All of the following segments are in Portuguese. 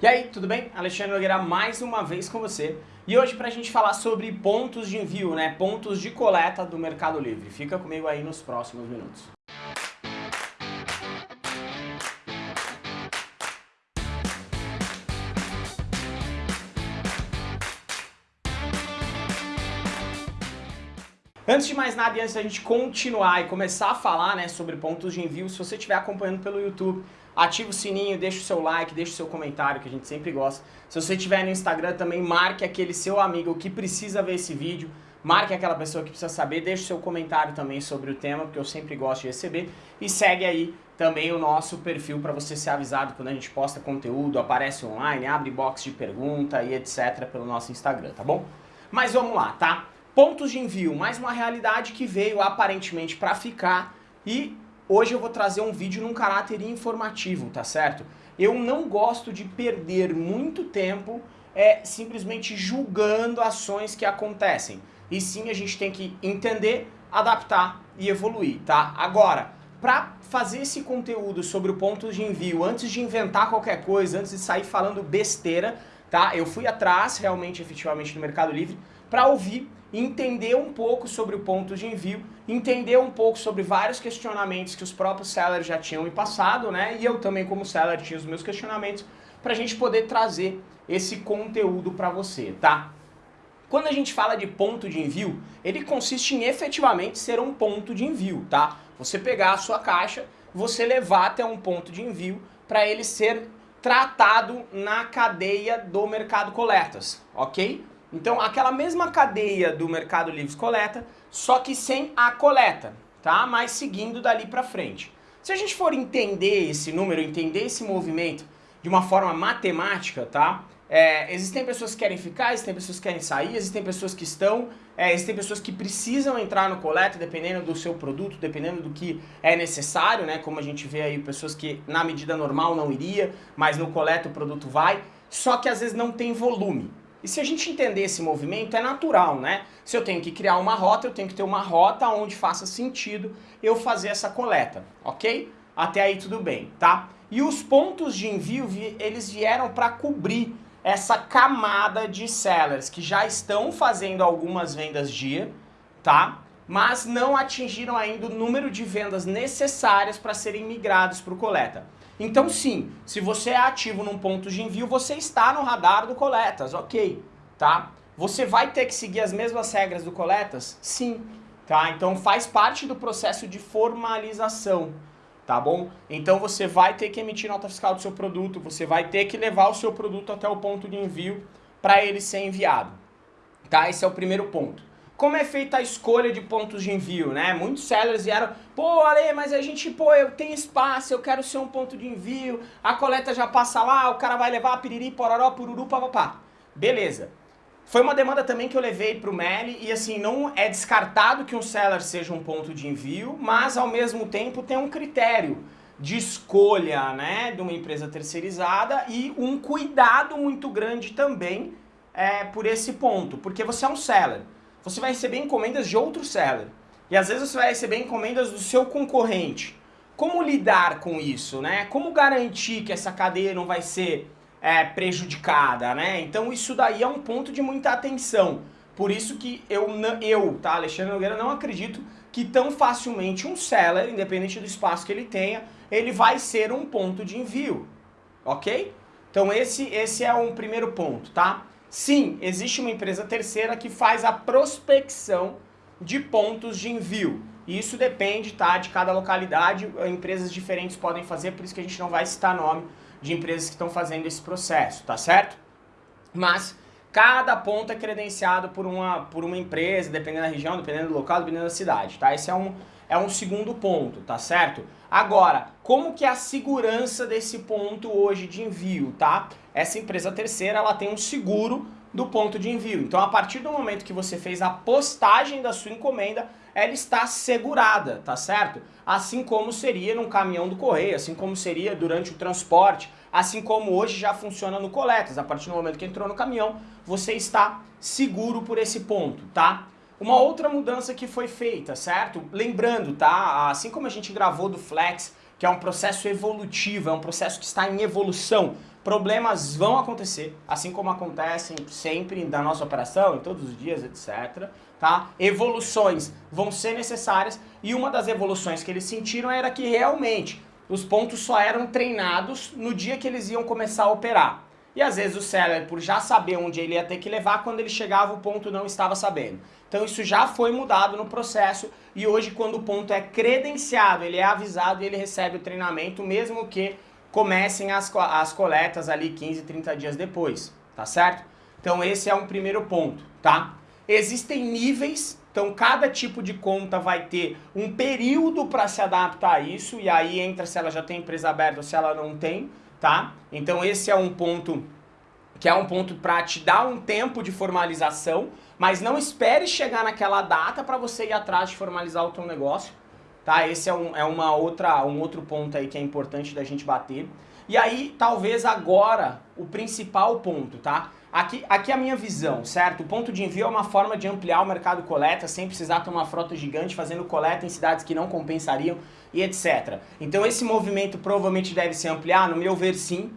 E aí, tudo bem? Alexandre Nogueira mais uma vez com você. E hoje para a gente falar sobre pontos de envio, né? Pontos de coleta do Mercado Livre. Fica comigo aí nos próximos minutos. Antes de mais nada e antes da gente continuar e começar a falar né, sobre pontos de envio, se você estiver acompanhando pelo YouTube, ativa o sininho, deixa o seu like, deixa o seu comentário, que a gente sempre gosta. Se você estiver no Instagram também, marque aquele seu amigo que precisa ver esse vídeo, marque aquela pessoa que precisa saber, deixa o seu comentário também sobre o tema, porque eu sempre gosto de receber. E segue aí também o nosso perfil para você ser avisado quando a gente posta conteúdo, aparece online, abre box de pergunta e etc. pelo nosso Instagram, tá bom? Mas vamos lá, tá? Pontos de envio, mais uma realidade que veio aparentemente para ficar e Hoje eu vou trazer um vídeo num caráter informativo, tá certo? Eu não gosto de perder muito tempo é, simplesmente julgando ações que acontecem. E sim, a gente tem que entender, adaptar e evoluir, tá? Agora, para fazer esse conteúdo sobre o ponto de envio, antes de inventar qualquer coisa, antes de sair falando besteira, tá? Eu fui atrás, realmente, efetivamente, no Mercado Livre, para ouvir entender um pouco sobre o ponto de envio, entender um pouco sobre vários questionamentos que os próprios sellers já tinham me passado, né? E eu também como seller tinha os meus questionamentos para a gente poder trazer esse conteúdo para você, tá? Quando a gente fala de ponto de envio, ele consiste em efetivamente ser um ponto de envio, tá? Você pegar a sua caixa, você levar até um ponto de envio para ele ser tratado na cadeia do mercado coletas, ok? Então, aquela mesma cadeia do Mercado Livre coleta, só que sem a coleta, tá? Mas seguindo dali para frente. Se a gente for entender esse número, entender esse movimento de uma forma matemática, tá? É, existem pessoas que querem ficar, existem pessoas que querem sair, existem pessoas que estão, é, existem pessoas que precisam entrar no coleta dependendo do seu produto, dependendo do que é necessário, né? Como a gente vê aí, pessoas que na medida normal não iria, mas no coleta o produto vai, só que às vezes não tem volume. E se a gente entender esse movimento, é natural, né? Se eu tenho que criar uma rota, eu tenho que ter uma rota onde faça sentido eu fazer essa coleta, ok? Até aí tudo bem, tá? E os pontos de envio, eles vieram para cobrir essa camada de sellers que já estão fazendo algumas vendas dia, tá? Mas não atingiram ainda o número de vendas necessárias para serem migrados para o coleta. Então sim, se você é ativo num ponto de envio, você está no radar do Coletas, ok, tá? Você vai ter que seguir as mesmas regras do Coletas? Sim, tá? Então faz parte do processo de formalização, tá bom? Então você vai ter que emitir nota fiscal do seu produto, você vai ter que levar o seu produto até o ponto de envio para ele ser enviado, tá? Esse é o primeiro ponto. Como é feita a escolha de pontos de envio, né? Muitos sellers vieram, pô, Ale, mas a gente, pô, eu tenho espaço, eu quero ser um ponto de envio, a coleta já passa lá, o cara vai levar piriri, pororó, pururu, papapá. Beleza. Foi uma demanda também que eu levei para o Meli e assim, não é descartado que um seller seja um ponto de envio, mas ao mesmo tempo tem um critério de escolha, né, de uma empresa terceirizada e um cuidado muito grande também é, por esse ponto, porque você é um seller você vai receber encomendas de outro seller. E às vezes você vai receber encomendas do seu concorrente. Como lidar com isso, né? Como garantir que essa cadeia não vai ser é, prejudicada, né? Então isso daí é um ponto de muita atenção. Por isso que eu, eu tá, Alexandre Nogueira, não acredito que tão facilmente um seller, independente do espaço que ele tenha, ele vai ser um ponto de envio, ok? Então esse, esse é um primeiro ponto, tá? Sim, existe uma empresa terceira que faz a prospecção de pontos de envio. Isso depende tá, de cada localidade, empresas diferentes podem fazer, por isso que a gente não vai citar nome de empresas que estão fazendo esse processo, tá certo? Mas cada ponto é credenciado por uma, por uma empresa, dependendo da região, dependendo do local, dependendo da cidade, tá? Esse é um, é um segundo ponto, tá certo? Agora, como que é a segurança desse ponto hoje de envio, tá? Essa empresa terceira, ela tem um seguro do ponto de envio. Então, a partir do momento que você fez a postagem da sua encomenda, ela está segurada, tá certo? Assim como seria num caminhão do correio, assim como seria durante o transporte, assim como hoje já funciona no coletas. A partir do momento que entrou no caminhão, você está seguro por esse ponto, tá? Uma outra mudança que foi feita, certo? Lembrando, tá? Assim como a gente gravou do Flex que é um processo evolutivo, é um processo que está em evolução. Problemas vão acontecer, assim como acontecem sempre na nossa operação, em todos os dias, etc. Tá? Evoluções vão ser necessárias e uma das evoluções que eles sentiram era que realmente os pontos só eram treinados no dia que eles iam começar a operar. E às vezes o seller, por já saber onde ele ia ter que levar, quando ele chegava o ponto não estava sabendo. Então isso já foi mudado no processo e hoje quando o ponto é credenciado, ele é avisado e ele recebe o treinamento, mesmo que comecem as, as coletas ali 15, 30 dias depois, tá certo? Então esse é um primeiro ponto, tá? Existem níveis, então cada tipo de conta vai ter um período para se adaptar a isso, e aí entra se ela já tem empresa aberta ou se ela não tem, tá? Então esse é um ponto que é um ponto para te dar um tempo de formalização, mas não espere chegar naquela data para você ir atrás de formalizar o teu negócio, tá? Esse é, um, é uma outra, um outro ponto aí que é importante da gente bater. E aí, talvez agora, o principal ponto, tá? Aqui, aqui é a minha visão, certo? O ponto de envio é uma forma de ampliar o mercado coleta sem precisar ter uma frota gigante fazendo coleta em cidades que não compensariam e etc. Então esse movimento provavelmente deve se ampliar, no meu ver sim,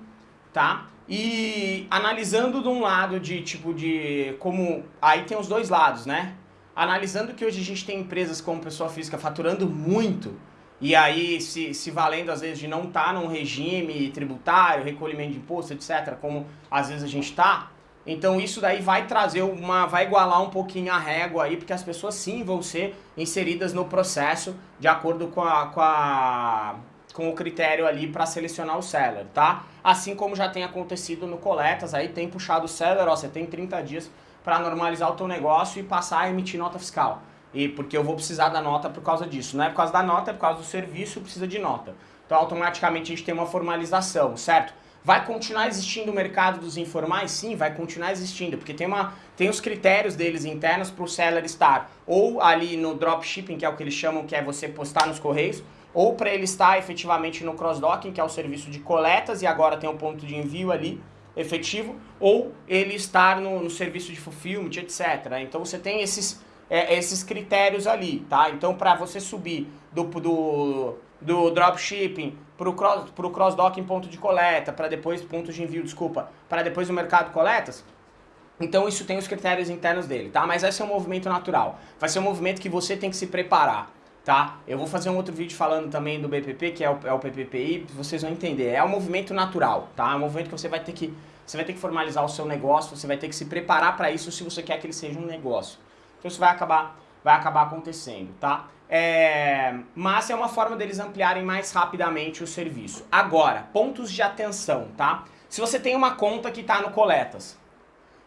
tá? E analisando de um lado de tipo de como aí tem os dois lados, né? Analisando que hoje a gente tem empresas como pessoa física faturando muito e aí se, se valendo às vezes de não estar tá num regime tributário, recolhimento de imposto, etc, como às vezes a gente está, então isso daí vai trazer uma, vai igualar um pouquinho a régua aí, porque as pessoas sim vão ser inseridas no processo de acordo com a, com a com o critério ali para selecionar o seller, tá? Assim como já tem acontecido no Coletas, aí tem puxado o seller, ó, você tem 30 dias para normalizar o teu negócio e passar a emitir nota fiscal. E porque eu vou precisar da nota por causa disso. Não é por causa da nota, é por causa do serviço, precisa de nota. Então automaticamente a gente tem uma formalização, certo? Vai continuar existindo o mercado dos informais? Sim, vai continuar existindo, porque tem, uma, tem os critérios deles internos para o seller estar ou ali no dropshipping, que é o que eles chamam, que é você postar nos correios, ou para ele estar efetivamente no cross-docking, que é o serviço de coletas, e agora tem o um ponto de envio ali efetivo, ou ele estar no, no serviço de fulfillment, etc. Então você tem esses, é, esses critérios ali, tá? Então para você subir do, do, do dropshipping para o cross, pro cross-docking ponto de coleta, para depois ponto de envio, desculpa, para depois o mercado coletas, então isso tem os critérios internos dele, tá? Mas vai ser um movimento natural, vai ser um movimento que você tem que se preparar, tá? Eu vou fazer um outro vídeo falando também do BPP, que é o, é o PPPI, vocês vão entender, é um movimento natural, tá? É um movimento que você vai ter que, você vai ter que formalizar o seu negócio, você vai ter que se preparar para isso se você quer que ele seja um negócio. Então isso vai acabar, vai acabar acontecendo, tá? É, mas é uma forma deles ampliarem mais rapidamente o serviço. Agora, pontos de atenção, tá? Se você tem uma conta que está no Coletas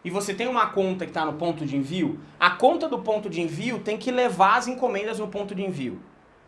e você tem uma conta que está no ponto de envio, a conta do ponto de envio tem que levar as encomendas no ponto de envio.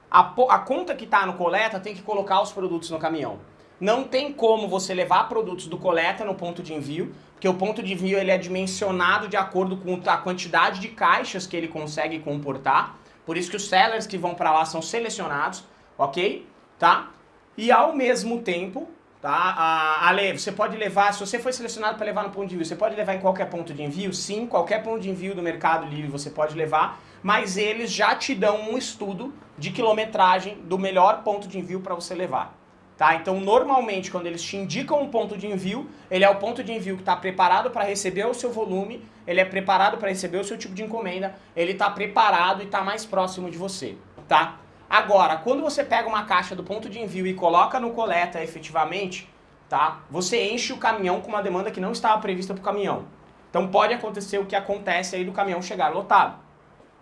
A, a conta que está no Coleta tem que colocar os produtos no caminhão. Não tem como você levar produtos do Coleta no ponto de envio, porque o ponto de envio ele é dimensionado de acordo com a quantidade de caixas que ele consegue comportar. Por isso que os sellers que vão para lá são selecionados, ok? Tá? E ao mesmo tempo, tá? A, a, você pode levar, se você foi selecionado para levar no ponto de envio, você pode levar em qualquer ponto de envio? Sim, qualquer ponto de envio do Mercado Livre você pode levar, mas eles já te dão um estudo de quilometragem do melhor ponto de envio para você levar. Tá? Então, normalmente, quando eles te indicam um ponto de envio, ele é o ponto de envio que está preparado para receber o seu volume, ele é preparado para receber o seu tipo de encomenda, ele está preparado e está mais próximo de você. Tá? Agora, quando você pega uma caixa do ponto de envio e coloca no coleta efetivamente, tá? você enche o caminhão com uma demanda que não estava prevista para o caminhão. Então pode acontecer o que acontece aí do caminhão chegar lotado.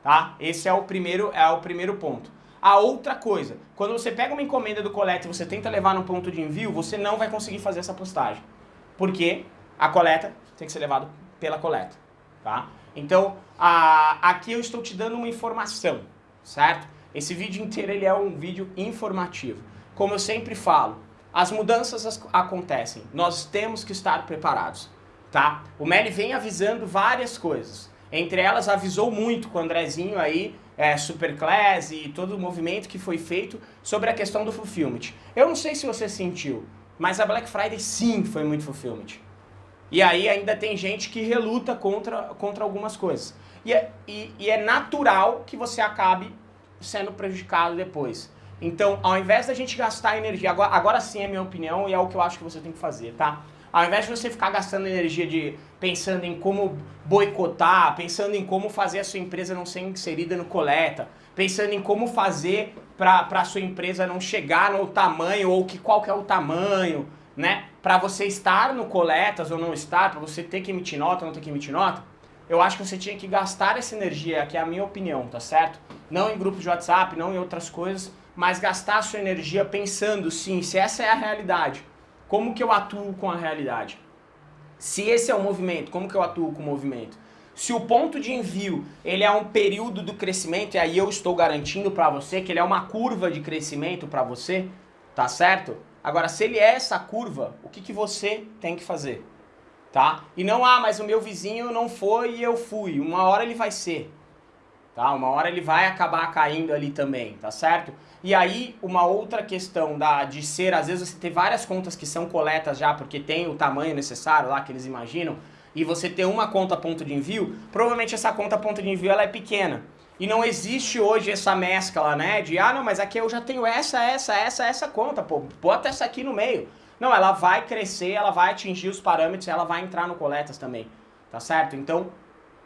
Tá? Esse é o primeiro, é o primeiro ponto. A outra coisa, quando você pega uma encomenda do coleta e você tenta levar no ponto de envio, você não vai conseguir fazer essa postagem. Porque a coleta tem que ser levada pela coleta, tá? Então, a, aqui eu estou te dando uma informação, certo? Esse vídeo inteiro ele é um vídeo informativo. Como eu sempre falo, as mudanças acontecem, nós temos que estar preparados, tá? O Meli vem avisando várias coisas. Entre elas, avisou muito com o Andrezinho aí é, Superclass e todo o movimento que foi feito sobre a questão do fulfillment. Eu não sei se você sentiu, mas a Black Friday sim foi muito fulfillment. E aí ainda tem gente que reluta contra, contra algumas coisas. E é, e, e é natural que você acabe sendo prejudicado depois. Então, ao invés da gente gastar energia, agora, agora sim é minha opinião e é o que eu acho que você tem que fazer, tá? Ao invés de você ficar gastando energia de pensando em como boicotar, pensando em como fazer a sua empresa não ser inserida no coleta, pensando em como fazer para a sua empresa não chegar no tamanho ou que qual que é o tamanho, né? Para você estar no coletas ou não estar, para você ter que emitir nota ou não ter que emitir nota, eu acho que você tinha que gastar essa energia, que é a minha opinião, tá certo? Não em grupos de WhatsApp, não em outras coisas, mas gastar a sua energia pensando, sim, se essa é a realidade, como que eu atuo com a realidade? Se esse é o movimento, como que eu atuo com o movimento? Se o ponto de envio ele é um período do crescimento, e aí eu estou garantindo para você que ele é uma curva de crescimento para você, tá certo? Agora, se ele é essa curva, o que, que você tem que fazer? Tá? E não, ah, mas o meu vizinho não foi e eu fui. Uma hora ele vai ser. Tá? Uma hora ele vai acabar caindo ali também, tá certo? E aí, uma outra questão da, de ser, às vezes você tem várias contas que são coletas já, porque tem o tamanho necessário lá que eles imaginam, e você ter uma conta ponto de envio, provavelmente essa conta ponto de envio ela é pequena. E não existe hoje essa mescla, né, de, ah, não, mas aqui eu já tenho essa, essa, essa, essa conta, pô, bota essa aqui no meio. Não, ela vai crescer, ela vai atingir os parâmetros, ela vai entrar no coletas também, tá certo? Então,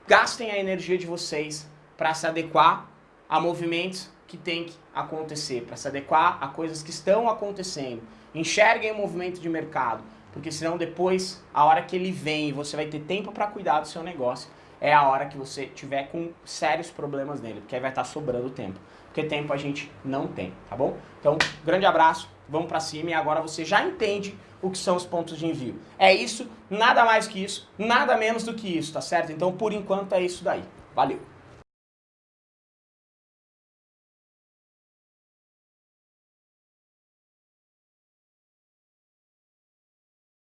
gastem a energia de vocês para se adequar a movimentos que tem que acontecer, para se adequar a coisas que estão acontecendo. Enxerguem o movimento de mercado, porque senão depois, a hora que ele vem e você vai ter tempo para cuidar do seu negócio, é a hora que você tiver com sérios problemas nele, porque aí vai estar tá sobrando tempo. Porque tempo a gente não tem, tá bom? Então, grande abraço, vamos para cima e agora você já entende o que são os pontos de envio. É isso, nada mais que isso, nada menos do que isso, tá certo? Então, por enquanto é isso daí. Valeu!